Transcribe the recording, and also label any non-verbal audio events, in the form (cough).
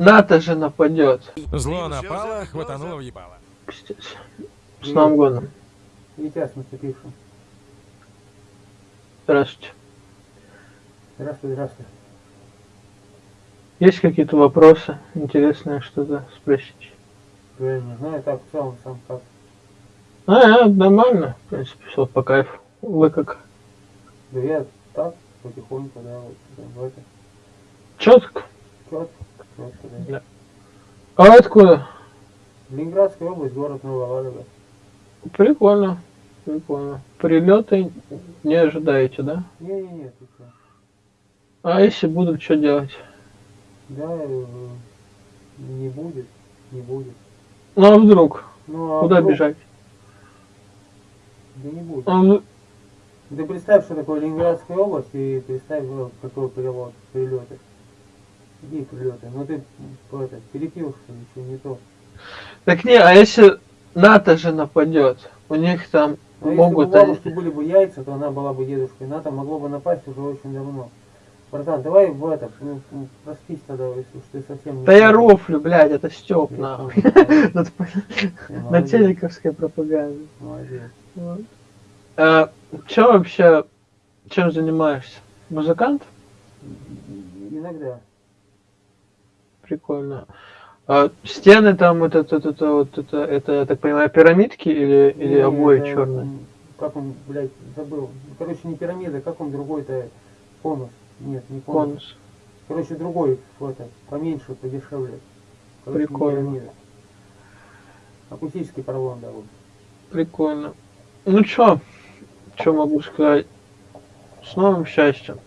НАТО же нападет. Зло напало, хватануло въебало. Пиздец. С Новым годом. Витя с наступившим. Здравствуйте. Здравствуй, здравствуй. Есть какие-то вопросы? Интересное что-то спросить? Я не знаю, так, в целом, сам как. А, а, нормально. В принципе, все по кайфу. Вы как? Да я так, потихоньку, да, вот, да, в это. Четко. Четко, да. А откуда? Ленинградская область, город Новая Ладога. Прикольно. Прикольно. Прилеты не ожидаете, да? Не-не-не? А если будут, что делать? Да, э, не будет, не будет. Ну а вдруг? Ну, а Куда вдруг- бежать? Да не будет. А вдруг- Ты представь, что такое Ленинградская область, и представь, ну, какой перевод, прилеты. Какие прилеты? Ну ты это, перепил, что ничего не то. Так не, а если НАТО же нападет? У них там Но могут если бы у они... бабушки были бы яйца, то она была бы дедушкой. НАТО могло бы напасть уже очень давно. Братан, давай в это, ну, ну, проспись тогда, если уж ты совсем не... Да я рофлю, блядь, это Степ, Я нахуй. (laughs) На телековской пропаганде. Молодец. Вот. А, чё вообще, чем занимаешься? Музыкант? Иногда. Прикольно. А стены там вот это, вот это, вот это, это, я так понимаю, пирамидки или, или Не, обои это, черные? Как он, блядь, забыл. Короче, не пирамида, как он другой-то конус. Нет, не конус. Конус. Короче, другой, это, поменьше, подешевле. Короче, Прикольно. Акустический поролон, да, вот. Прикольно. Ну чё, чё могу сказать? С новым счастьем.